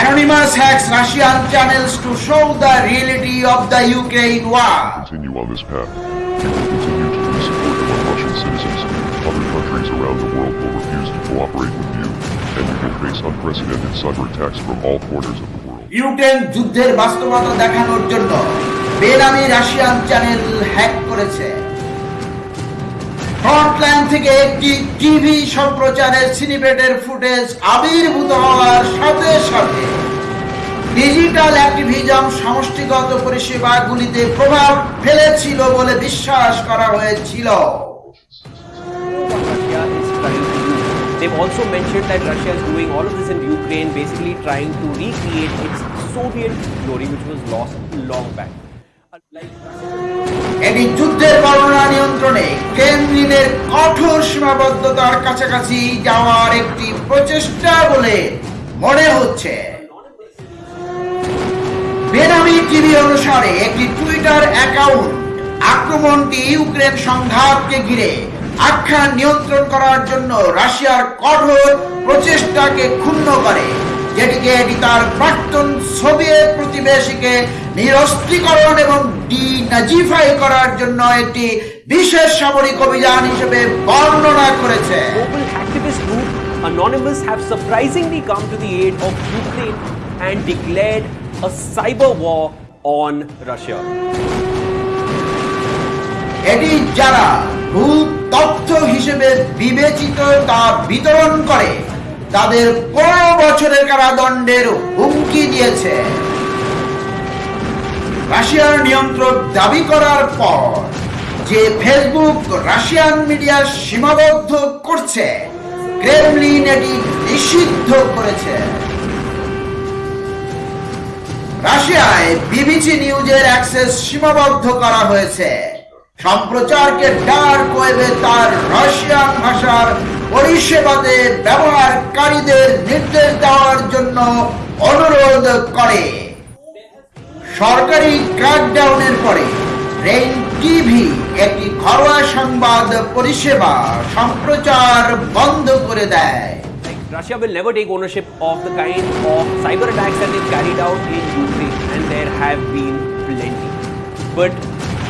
Anonymous hacks Russian channels to show the reality of the Ukraine war. continue on this path, you will continue to lose support among Russian citizens. Other countries around the world will refuse to cooperate with you, and you will face unprecedented cyber attacks from all corners of the world. Ukraine যুদ্ধের বাস্তবতা দেখানোর জন্য বেনামি Russian channel hack করেছে frontline থেকে একটি TV সম্প্রচারের সিনিপেটের footage আবির্ভূত হওয়ার সাথে সাথে ডিজিটাল অ্যাক্টিভিজম সমষ্টিগত পরিষেবাগুলিতে প্রভাব ফেলেছিল বলে বিশ্বাস করা হয়েছিল. They've also mentioned that Russia is doing all of this in Ukraine, basically trying to recreate its Soviet glory, which was lost long back. Like এটি যুদ্ধের বর্ণনা নিয়ন্ত্রণে ক্রেমলিনের কঠোর সীমাবদ্ধতার কাছাকাছি যাওয়ার একটি প্রচেষ্টা বলে মনে হচ্ছে। বেনামি টিভি অনুসারে একটি টুইটার অ্যাকাউন্ট আক্রমণটি ইউক্রেন সংঘাতকে ঘিরে আখ্যান নিয়ন্ত্রণ করার জন্য রাশিয়ার কঠোর প্রচেষ্টাকে ক্ষুণ্ণ করে। যেটিকে এটি তার প্রাক্তন সোভিয়েত প্রতিবেশীকে নিরস্ত্রীকরণ এবং ডিনাজিফাই করার জন্য একটি বিশেষ সামরিক অভিযান হিসেবে বর্ণনা করেছে Anonymous have surprisingly come to the aid of Ukraine and declared a cyber war on Russia. এটি যারা ভূত তথ্য হিসেবে বিবেচিত তা বিতরণ করে তাদের পনেরো বছরের কারাদণ্ডের হুমকি দিয়েছে। রাশিয়ার নিয়ন্ত্রক দাবি করার পর যে ফেসবুক, রাশিয়ান মিডিয়া সীমাবদ্ধ করছে, ক্রেমলিন এটি নিষিদ্ধ করেছে। রাশিয়ায় বিবিসি নিউজের অ্যাক্সেস সীমাবদ্ধ করা হয়েছে। সম্প্রচারকে ডার্ক ওয়েবে তার রাশিয়ান ভাষার পরিষেবাতে ব্যবহারকারীদের নির্দেশ দেওয়ার জন্য অনুরোধ করে সরকারি ক্র্যাকডাউনের পরে রেইন টিভি একটি ঘরোয়া সংবাদ পরিষেবা সম্প্রচার বন্ধ করে দেয় Russia will never take ownership of the kind of cyber attacks that they've carried out in Ukraine, and there have been plenty. But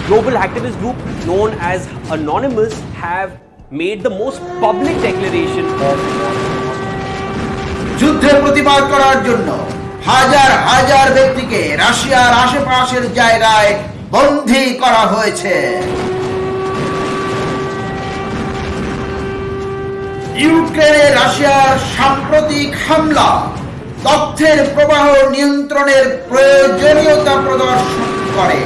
global activist group known as Anonymous have made the most public declaration of. যুদ্ধের প্রতিবাদ করার জন্য হাজার হাজার ব্যক্তিকে রাশিয়ার আশেপাশের জায়গায় বন্দী করা হয়েছে ইউক্রেনে রাশিয়ার সাম্প্রতিক হামলা, তথ্যের প্রবাহ নিয়ন্ত্রণের প্রয়োজনীয়তা প্রদর্শন করে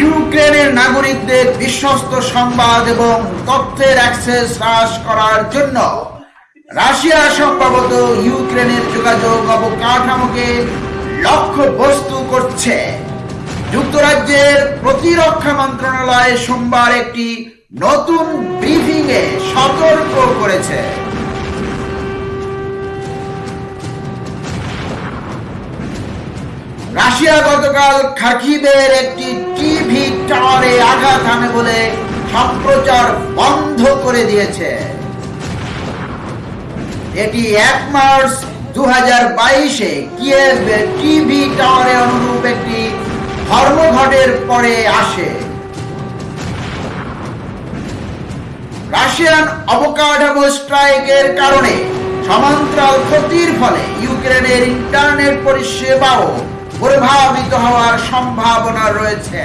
ইউক্রেনের নাগরিকদের বিশ্বস্ত সংবাদ এবং তথ্যের অ্যাক্সেস হ্রাস করার জন্য রাশিয়া সম্ভবত ইউক্রেনের যোগাযোগ অবকাঠামোকে লক্ষ্য বস্তু করছে। যুক্তরাজ্যের প্রতিরক্ষা মন্ত্রণালয় সোমবার একটি নতুন ব্রিফিং এ সতর্ক করেছে। রাশিয়া গতকাল খাকিবের একটি টিভি টাওয়ারে আঘাত হানে বলে সম্প্রচার বন্ধ করে দিয়েছে। এটি এক মার্চ দু হাজার বাইশে কিয়েভ টিভি টাওয়ারে অনুরূপ একটি ধর্মঘটের পরে আসে। রাশিয়ান অবকাঠামো স্ট্রাইকের কারণে সমান্তরাল ক্ষতির ফলে ইউক্রেনের ইন্টারনেট পরিষেবাও প্রভাবিত হওয়ার সম্ভাবনা রয়েছে।